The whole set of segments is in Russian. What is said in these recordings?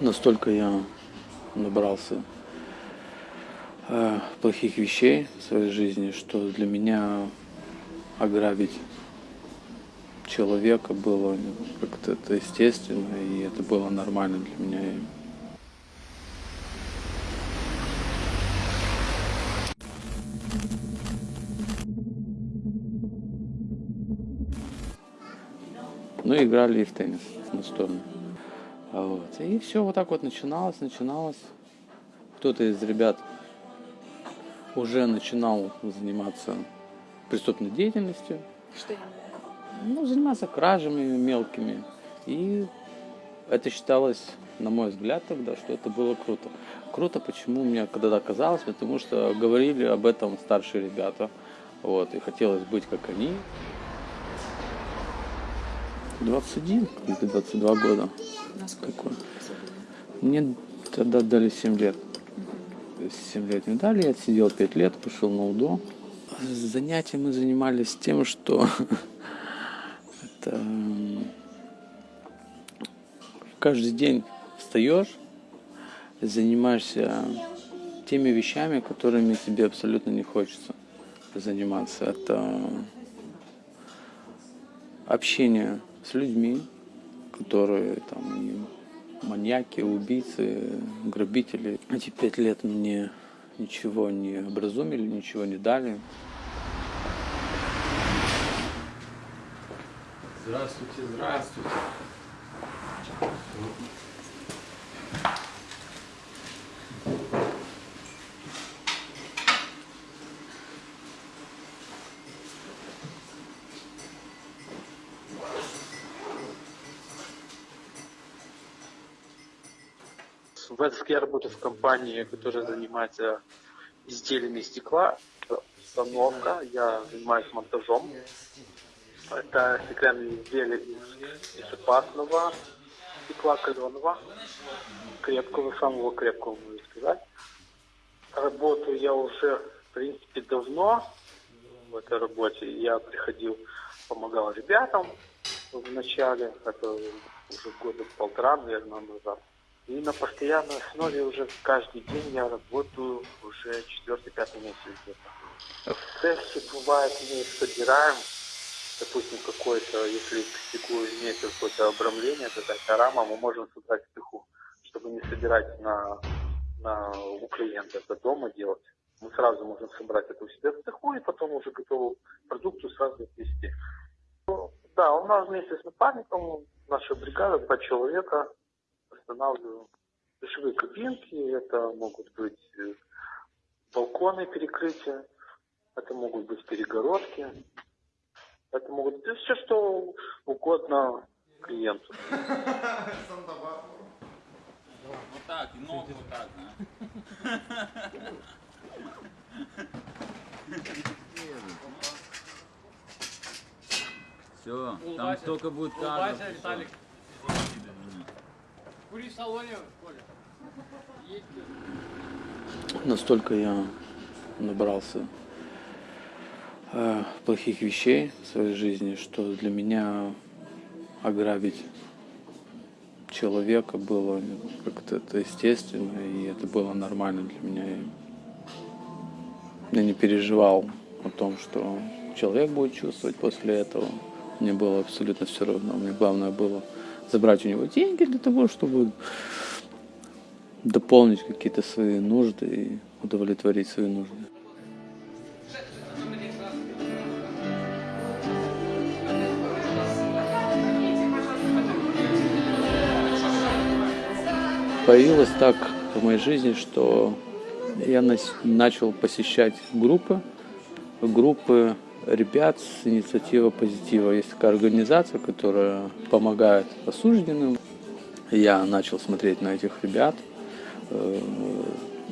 настолько я набрался э, плохих вещей в своей жизни, что для меня ограбить человека было как-то это естественно, и это было нормально для меня. Ну, играли и в теннис настольный. Вот. И все вот так вот начиналось, начиналось. Кто-то из ребят уже начинал заниматься преступной деятельностью. Что Ну, заниматься кражами мелкими. И это считалось, на мой взгляд тогда, что это было круто. Круто, почему мне когда-то казалось, потому что говорили об этом старшие ребята. Вот, и хотелось быть как они. 21 или 22 года. Насколько? Какой? Мне тогда дали 7 лет. 7 лет не дали, я отсидел 5 лет, пошел на УДО. Занятия мы занимались тем, что это каждый день встаешь, занимаешься теми вещами, которыми тебе абсолютно не хочется заниматься. Это общение с людьми, которые там маньяки, убийцы, грабители. Эти пять лет мне ничего не образумили, ничего не дали. Здравствуйте, здравствуйте. В Эдске я работаю в компании, которая занимается изделиями из стекла. Установка, я занимаюсь монтажом. Это стеклянные изделия из, из опасного стекла, каленого, крепкого, самого крепкого, можно сказать. Работаю я уже, в принципе, давно в этой работе. Я приходил, помогал ребятам в начале, это уже года полтора, наверное, назад. И на постоянной основе уже каждый день я работаю уже четвертый-пятый месяц где-то. Цехе бывает мы собираем, допустим, какое-то, если к стеклу какое-то обрамление, какая-то рама, мы можем собрать цеху, чтобы не собирать на, на, у клиента, это дома делать. Мы сразу можем собрать это у себя в цеху и потом уже готовую продукцию сразу отвезти. Ну, да, у нас вместе с напарником, наша бригада, два человека, устанавливаем душевые кабинки, это могут быть э, балконы перекрытия, это могут быть перегородки, это могут быть все, что угодно клиенту. Вот так, и ногу вот так, да? Все, там столько будет кадров. Улыбайся, Виталик. Кури салоне, Коля. Настолько я набрался э, плохих вещей в своей жизни, что для меня ограбить человека было как-то это естественно, и это было нормально для меня. Я не переживал о том, что человек будет чувствовать после этого. Мне было абсолютно все равно. Мне главное было забрать у него деньги для того, чтобы дополнить какие-то свои нужды и удовлетворить свои нужды. Появилось так в моей жизни, что я начал посещать группы, группы ребят с инициативы позитива. Есть такая организация, которая помогает осужденным. Я начал смотреть на этих ребят. Э,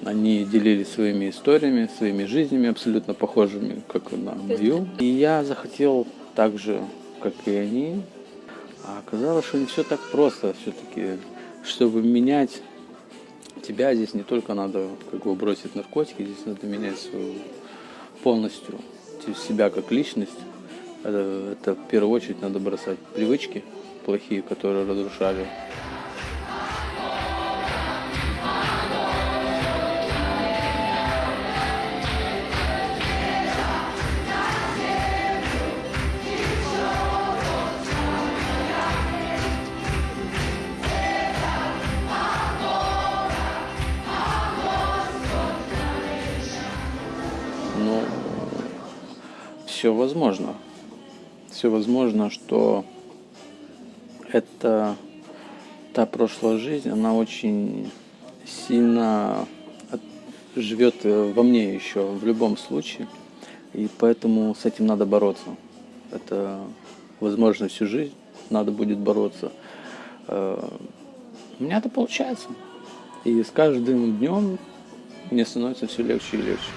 Они делились своими историями, своими жизнями, абсолютно похожими, как на мою. И я захотел так же, как и они. А оказалось, что не все так просто все-таки. Чтобы менять тебя, здесь не только надо как бы бросить наркотики, здесь надо менять свою полностью верить себя как личность, это в первую очередь надо бросать привычки плохие, которые разрушали. Ну, все возможно. Все возможно, что это та прошлая жизнь, она очень сильно живет э, во мне еще в любом случае. И поэтому с этим надо бороться. Это возможно всю жизнь надо будет бороться. Э, У меня это получается. И с каждым днем мне становится все легче и легче.